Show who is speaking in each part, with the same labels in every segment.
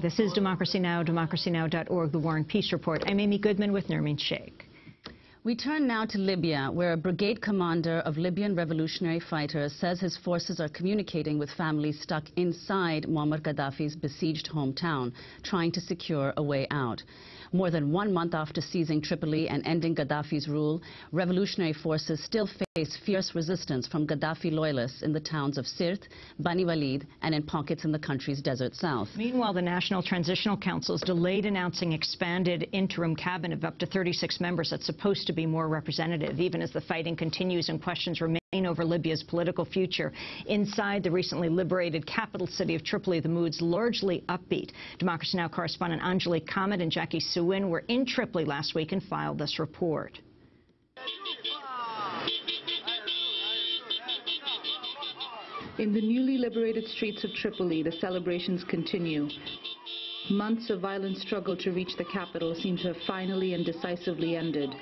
Speaker 1: This is Democracy Now!, democracynow.org, The War and Peace Report. I'm Amy Goodman with Nermeen Shaikh.
Speaker 2: We turn now to Libya, where a brigade commander of Libyan revolutionary fighters says his forces are communicating with families stuck inside Muammar Gaddafi's besieged hometown, trying to secure a way out. More than one month after seizing Tripoli and ending Gaddafi's rule, revolutionary forces still face fierce resistance from Gaddafi loyalists in the towns of Sirte, Bani Walid, and in pockets in the country's desert south.
Speaker 1: Meanwhile, the National Transitional Council has delayed announcing expanded interim cabinet of up to 36 members that's supposed to be more representative, even as the fighting continues and questions remain over Libya's political future. Inside the recently liberated capital city of Tripoli, the mood's largely upbeat. Democracy Now! correspondent Anjali Kamat and Jacquie Soohen were in Tripoli last week and filed this report.
Speaker 3: In the newly liberated streets of Tripoli, the celebrations continue. Months of violent struggle to reach the capital seem to have finally and decisively ended.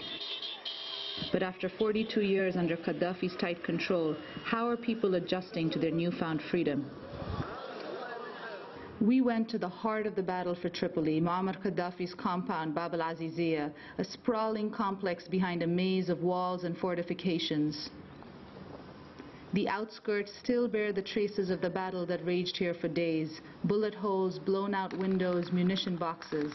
Speaker 3: But after 42 years under Gaddafi's tight control, how are people adjusting to their newfound freedom? We went to the heart of the battle for Tripoli, Muammar Gaddafi's compound, Bab al-Azizia, a sprawling complex behind a maze of walls and fortifications. The outskirts still bear the traces of the battle that raged here for days, bullet holes, blown out windows, munition boxes.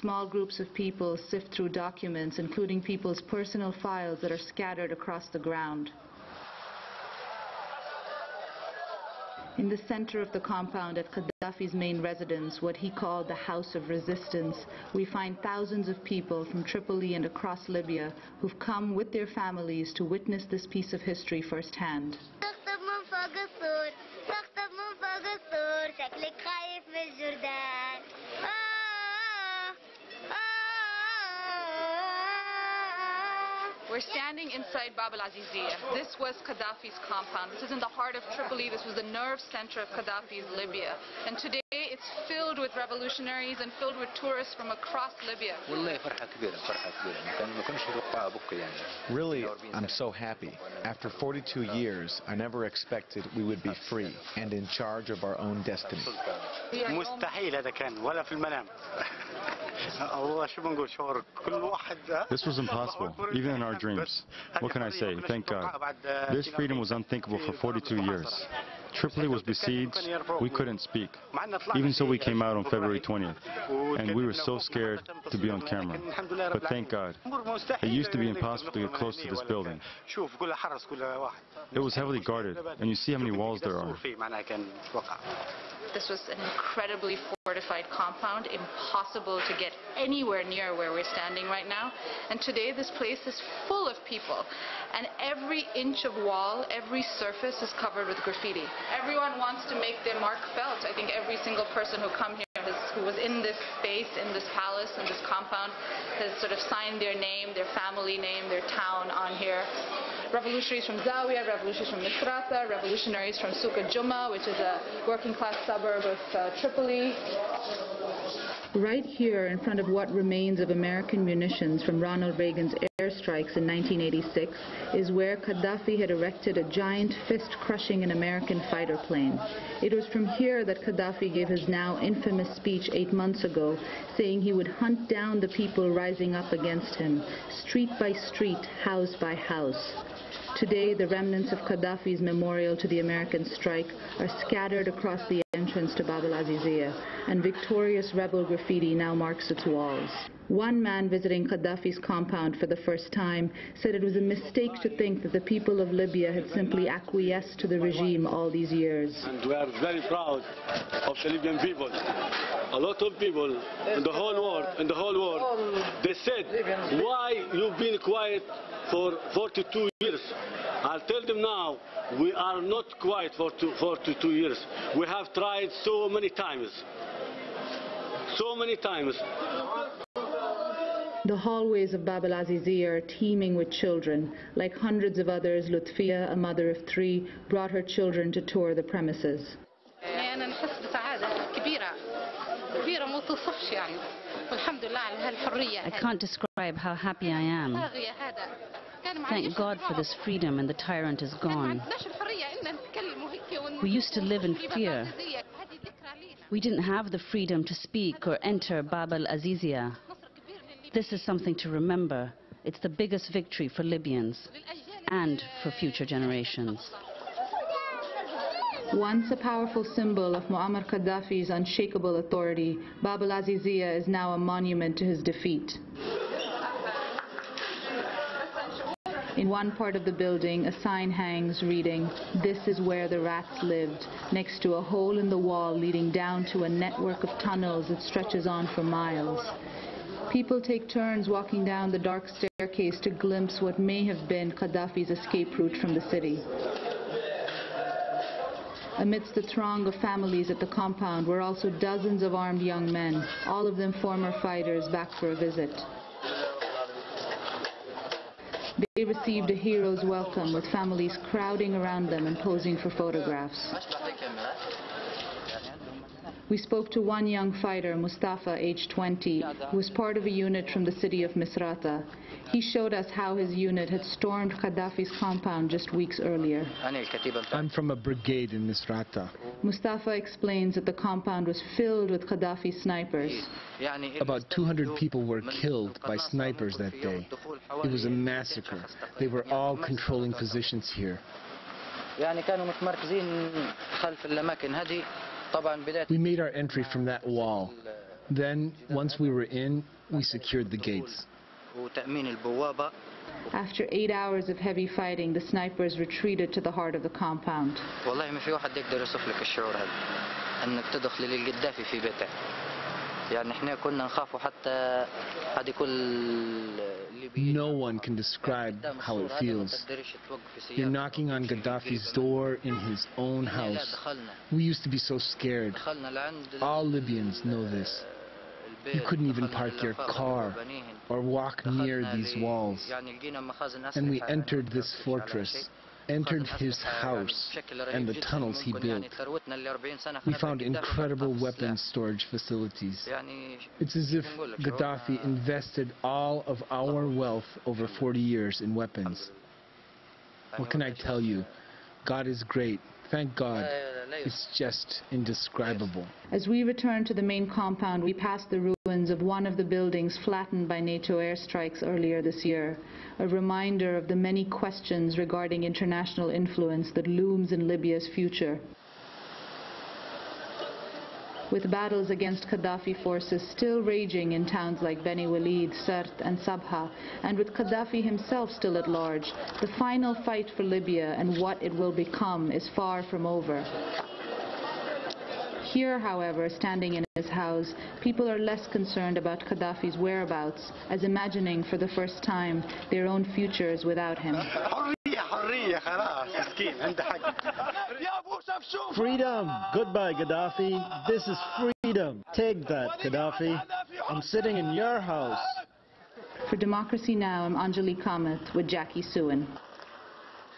Speaker 3: Small groups of people sift through documents, including people's personal files that are scattered across the ground. In the center of the compound at Gaddafi's main residence, what he called the House of Resistance, we find thousands of people from Tripoli and across Libya who've come with their families to witness this piece of history firsthand.
Speaker 4: We're standing inside Bab al-Azizia. This was Gaddafi's compound. This is in the heart of Tripoli. This was the nerve center of Gaddafi's Libya. And today it's filled with revolutionaries and filled with tourists from across Libya.
Speaker 5: Really, I'm so happy. After 42 years, I never expected we would be free and in charge of our own destiny.
Speaker 6: This was impossible, even in our dreams. What can I say? Thank God. This freedom was unthinkable for 42 years. Tripoli was besieged. We couldn't speak. Even so, we came out on February 20th, and we were so scared to be on camera. But thank God. It used to be impossible to get close to this building. It was heavily guarded, and you see how many walls there are.
Speaker 4: This was an incredibly fortified compound, impossible to get anywhere near where we're standing right now. And today this place is full of people. And every inch of wall, every surface is covered with graffiti. Everyone wants to make their mark felt. I think every single person who come here who was in this space, in this palace, in this compound, has sort of signed their name, their family name, their town on here revolutionaries from Zawiya, revolutionaries from Misrata, revolutionaries from Souk Juma, which is a working class suburb of uh, Tripoli.
Speaker 3: Right here in front of what remains of American munitions from Ronald Reagan's airstrikes in 1986 is where Gaddafi had erected a giant fist-crushing an American fighter plane. It was from here that Gaddafi gave his now infamous speech eight months ago, saying he would hunt down the people rising up against him, street by street, house by house. Today, the remnants of Gaddafi's memorial to the American strike are scattered across the entrance to Bab al-Azizia, and victorious rebel graffiti now marks its walls. One man visiting Gaddafi's compound for the first time said it was a mistake to think that the people of Libya had simply acquiesced to the regime all these years.
Speaker 7: And we are very proud of the Libyan people. A lot of people in the whole world, in the whole world, they said, why you've been quiet for 42 years? I'll tell them now, we are not quiet for two, 42 years. We have tried so many times. So many times.
Speaker 3: The hallways of Bab al-Azizia are teeming with children. Like hundreds of others, Lutfia, a mother of three, brought her children to tour the premises.
Speaker 2: I can't describe how happy I am. Thank God for this freedom and the tyrant is gone. We used to live in fear. We didn't have the freedom to speak or enter Bab al-Azizia. This is something to remember. It's the biggest victory for Libyans and for future generations.
Speaker 3: Once a powerful symbol of Muammar Gaddafi's unshakable authority, Bab al-Azizia is now a monument to his defeat. In one part of the building, a sign hangs reading, This is where the rats lived, next to a hole in the wall leading down to a network of tunnels that stretches on for miles. People take turns walking down the dark staircase to glimpse what may have been Gaddafi's escape route from the city. Amidst the throng of families at the compound were also dozens of armed young men, all of them former fighters back for a visit. They received a hero's welcome with families crowding around them and posing for photographs. We spoke to one young fighter, Mustafa, age 20, who was part of a unit from the city of Misrata. He showed us how his unit had stormed Gaddafi's compound just weeks earlier.
Speaker 8: I'm from a brigade in Misrata.
Speaker 3: Mustafa explains that the compound was filled with Gaddafi snipers.
Speaker 8: About 200 people were killed by snipers that day. It was a massacre. They were all controlling positions here. We made our entry from that wall. Then, once we were in, we secured the gates.
Speaker 3: After eight hours of heavy fighting, the snipers retreated to the heart of the compound.
Speaker 8: No one can describe how it feels. You're knocking on Gaddafi's door in his own house. We used to be so scared. All Libyans know this. You couldn't even park your car or walk near these walls. And we entered this fortress entered his house and the tunnels he built. We found incredible weapons storage facilities. It's as if Gaddafi invested all of our wealth over 40 years in weapons. What can I tell you? God is great. Thank God. It's just indescribable.
Speaker 3: As we return to the main compound, we pass the ruins of one of the buildings flattened by NATO airstrikes earlier this year, a reminder of the many questions regarding international influence that looms in Libya's future. With battles against Gaddafi forces still raging in towns like Beni Walid, Sirte and Sabha, and with Gaddafi himself still at large, the final fight for Libya and what it will become is far from over. Here, however, standing in his house, people are less concerned about Gaddafi's whereabouts, as imagining for the first time their own futures without him.
Speaker 9: Freedom! Goodbye, Gaddafi. This is freedom. Take that, Gaddafi. I'm sitting in your house.
Speaker 3: For Democracy Now!, I'm Anjali Kamat with Jacquie Soohen.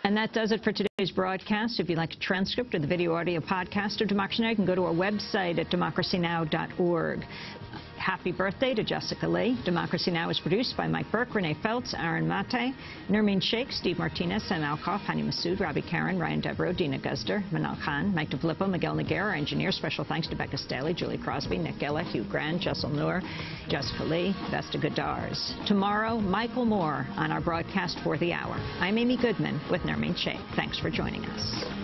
Speaker 1: And that does it for today's broadcast. If you'd like a transcript or the video audio podcast of Democracy Now!, you can go to our website at democracynow.org. Happy birthday to Jessica Lee. Democracy Now! is produced by Mike Burke, Renee Feltz, Aaron Mate, Nermeen Shaikh, Steve Martinez, Sam Alcoff, Hani Masood, Robby Karran, Ryan Devereaux, Dina Guzder, Manal Khan, Mike DeFilippo, Miguel Nogueira, our engineer. Special thanks to Becca Staley, Julie Crosby, Nick Gella, Hugh Grant, Jessel Noor, Jessica Lee, Vesta Godars. Tomorrow, Michael Moore on our broadcast for the hour. I'm Amy Goodman with Nermeen Shaikh. Thanks for joining us.